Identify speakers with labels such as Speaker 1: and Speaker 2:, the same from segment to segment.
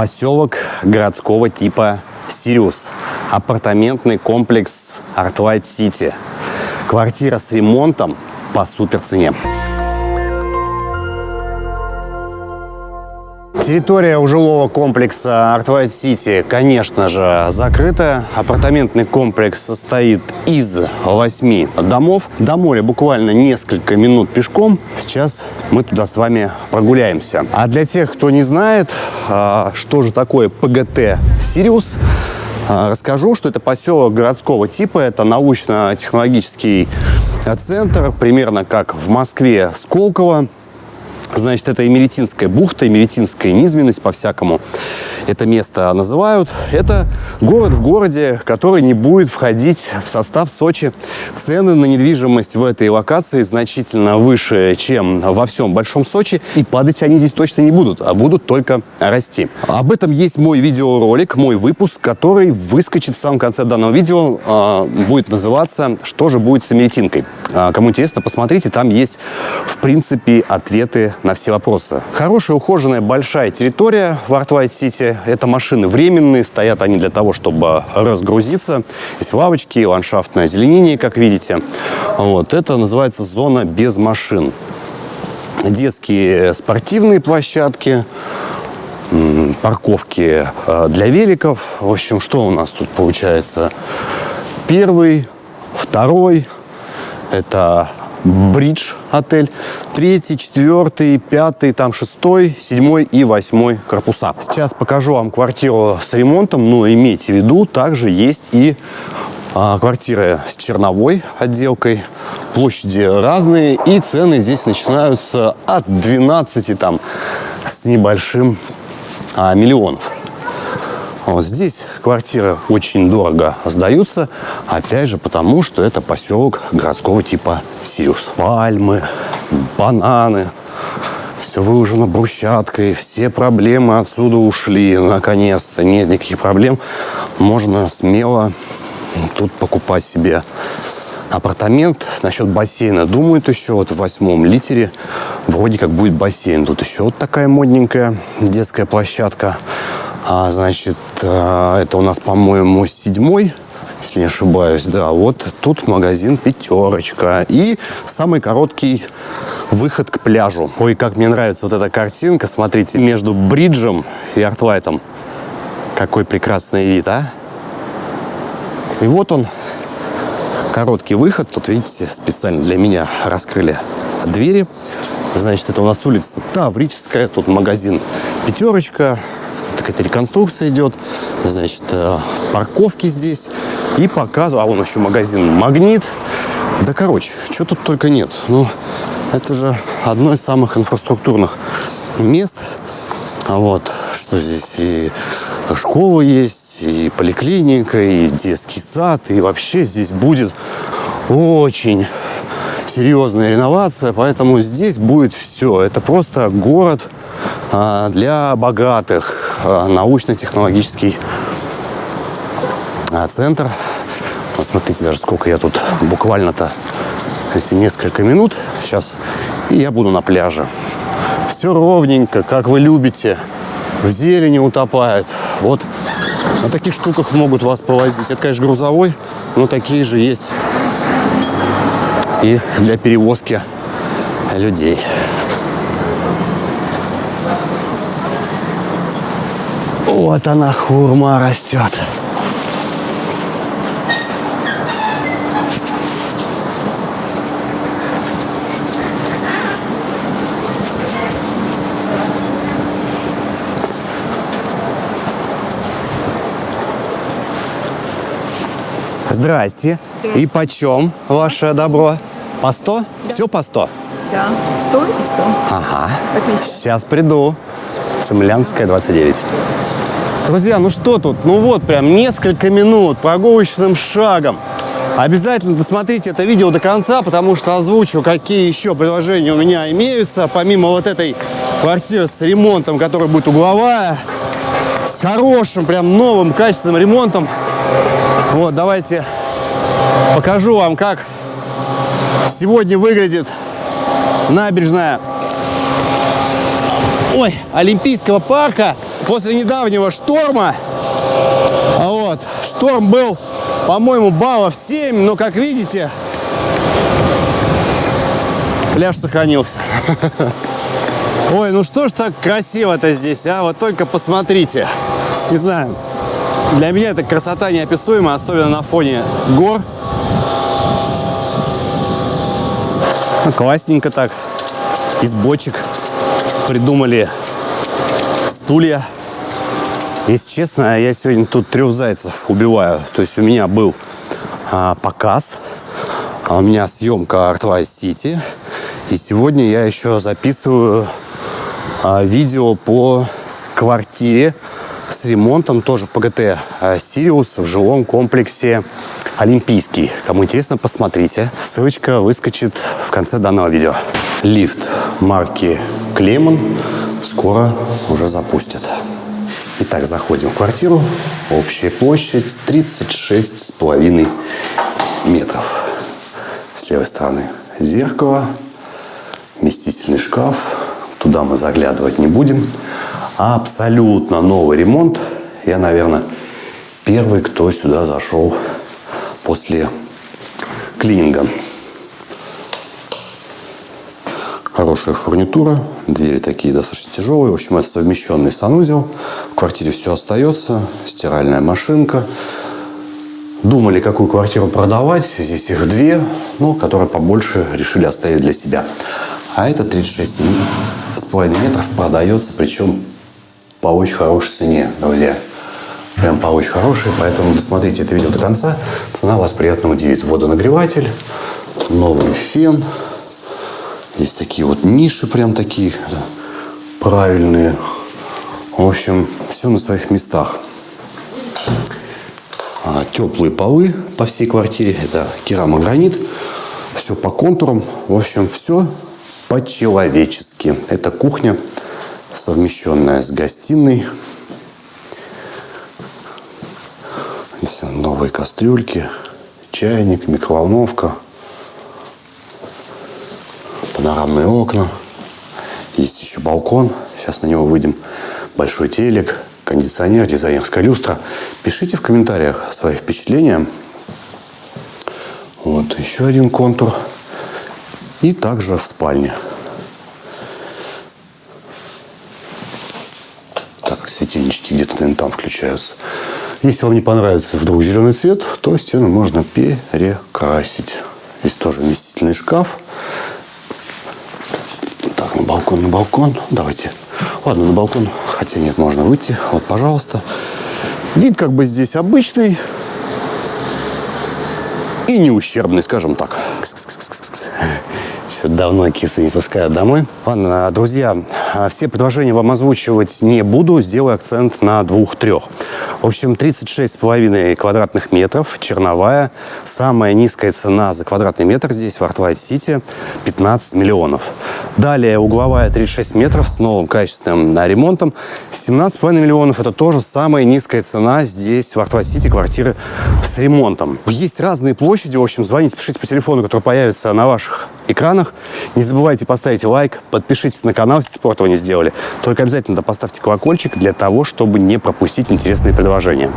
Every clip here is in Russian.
Speaker 1: Поселок городского типа Сириус. Апартаментный комплекс Artlight City. Квартира с ремонтом по супер цене. Территория у жилого комплекса Artlight City, конечно же, закрыта. Апартаментный комплекс состоит из восьми домов. До моря буквально несколько минут пешком. Сейчас мы туда с вами прогуляемся. А для тех, кто не знает, а, что же такое ПГТ «Сириус», а, расскажу, что это поселок городского типа. Это научно-технологический центр, примерно как в Москве Сколково. Значит, это Эмеретинская бухта, Эмеретинская низменность по-всякому это место называют. Это город в городе, который не будет входить в состав Сочи. Цены на недвижимость в этой локации значительно выше, чем во всем Большом Сочи. И падать они здесь точно не будут, а будут только расти. Об этом есть мой видеоролик, мой выпуск, который выскочит в самом конце данного видео. Э, будет называться «Что же будет с Имеретинкой?». Э, кому интересно, посмотрите, там есть, в принципе, ответы на все вопросы. Хорошая, ухоженная, большая территория в Арт-Вайт-Сити. Это машины временные, стоят они для того, чтобы разгрузиться. Есть лавочки, ландшафтное озеленение, как видите. Вот. Это называется зона без машин. Детские спортивные площадки, парковки э, для великов. В общем, что у нас тут получается? Первый, второй, это бридж отель. Третий, четвертый, пятый, там шестой, седьмой и восьмой корпуса. Сейчас покажу вам квартиру с ремонтом, но имейте в виду, также есть и а, квартиры с черновой отделкой. Площади разные и цены здесь начинаются от 12 там с небольшим а, миллионов. Вот здесь квартиры очень дорого сдаются, опять же потому, что это поселок городского типа Сиус. Пальмы, бананы, все выложено брусчаткой, все проблемы отсюда ушли, наконец-то, нет никаких проблем. Можно смело тут покупать себе апартамент. Насчет бассейна думают еще, вот в восьмом литере вроде как будет бассейн. Тут еще вот такая модненькая детская площадка. А, значит, а, это у нас, по-моему, седьмой, если не ошибаюсь. Да, вот тут магазин «Пятерочка». И самый короткий выход к пляжу. Ой, как мне нравится вот эта картинка. Смотрите, между бриджем и артлайтом. Какой прекрасный вид, а? И вот он, короткий выход. Тут, видите, специально для меня раскрыли двери. Значит, это у нас улица Таврическая. Тут магазин «Пятерочка» какая-то реконструкция идет, значит, э, парковки здесь. И показываю, а вон еще магазин «Магнит». Да, короче, что тут только нет. Ну, это же одно из самых инфраструктурных мест. А вот, что здесь и школа есть, и поликлиника, и детский сад, и вообще здесь будет очень серьезная реновация, поэтому здесь будет все. Это просто город а, для богатых, научно-технологический а, центр. Вот смотрите, даже сколько я тут буквально-то эти несколько минут сейчас, и я буду на пляже. Все ровненько, как вы любите, в зелени утопает. Вот на таких штуках могут вас повозить. Это, конечно, грузовой, но такие же есть и для перевозки людей. Вот она, хурма растет. Здрасте. И почем ваше добро? По 100? Да. Все по 100?
Speaker 2: Да, 100 и 100.
Speaker 1: Ага. Сейчас приду. Цемлянская, 29. Друзья, ну что тут? Ну вот, прям несколько минут прогулочным шагом. Обязательно досмотрите это видео до конца, потому что озвучу, какие еще предложения у меня имеются, помимо вот этой квартиры с ремонтом, которая будет угловая, с хорошим, прям новым, качественным ремонтом. Вот, давайте покажу вам, как сегодня выглядит набережная ой, Олимпийского парка после недавнего шторма, а вот, шторм был, по-моему, баллов 7, но, как видите, пляж сохранился. Ой, ну что ж так красиво-то здесь, а? Вот только посмотрите. Не знаю, для меня это красота неописуемая, особенно на фоне гор. Ну, классненько так. Из бочек придумали стулья. Если честно, я сегодня тут трех зайцев убиваю. То есть у меня был а, показ, а у меня съемка Art City. И сегодня я еще записываю а, видео по квартире с ремонтом тоже в ПГТ а, «Сириус» в жилом комплексе «Олимпийский». Кому интересно, посмотрите. Ссылочка выскочит в конце данного видео. Лифт марки «Клемон» скоро уже запустят. Итак, заходим в квартиру. Общая площадь 36,5 метров. С левой стороны зеркало, вместительный шкаф, Туда мы заглядывать не будем. Абсолютно новый ремонт. Я, наверное, первый, кто сюда зашел после клининга. Хорошая фурнитура, двери такие достаточно тяжелые. В общем, это совмещенный санузел. В квартире все остается. Стиральная машинка. Думали, какую квартиру продавать. Здесь их две, но которые побольше решили оставить для себя. А это 36,5 метров продается, причем по очень хорошей цене, друзья. Прям по очень хорошей, поэтому досмотрите это видео до конца. Цена вас приятно удивит. Водонагреватель, новый фен. Есть такие вот ниши прям такие правильные. В общем, все на своих местах. А, теплые полы по всей квартире. Это керамогранит. Все по контурам. В общем, все по-человечески. Это кухня, совмещенная с гостиной. Здесь новые кастрюльки, чайник, микроволновка, панорамные окна. Есть еще балкон. Сейчас на него выйдем. Большой телек, кондиционер, дизайнерская люстра. Пишите в комментариях свои впечатления. Вот еще один контур. И также в спальне. Так, светильнички где-то, наверное, там включаются. Если вам не понравится вдруг зеленый цвет, то стену можно перекрасить. Здесь тоже вместительный шкаф. Так, на балкон, на балкон. Давайте. Ладно, на балкон. Хотя нет, можно выйти. Вот, пожалуйста. Вид как бы здесь обычный. И не ущербный, скажем так. Кс давно кисы не пускают домой. Ладно, друзья, а все предложения вам озвучивать не буду. Сделаю акцент на двух-трех. В общем, 36,5 квадратных метров, черновая. Самая низкая цена за квадратный метр здесь, в Артлайт-Сити, 15 миллионов. Далее угловая 36 метров с новым качественным ремонтом. 17,5 миллионов. Это тоже самая низкая цена здесь, в Артлайт-Сити, квартиры с ремонтом. Есть разные площади. В общем, звоните, пишите по телефону, который появится на ваших экранах. Не забывайте поставить лайк, подпишитесь на канал, если этого не сделали. Только обязательно поставьте колокольчик для того, чтобы не пропустить интересные предложения.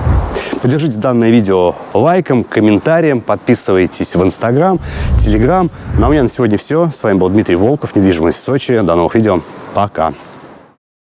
Speaker 1: Поддержите данное видео лайком, комментарием, подписывайтесь в Инстаграм, Телеграм. Ну а у меня на сегодня все. С вами был Дмитрий Волков, недвижимость в Сочи. До новых видео. Пока.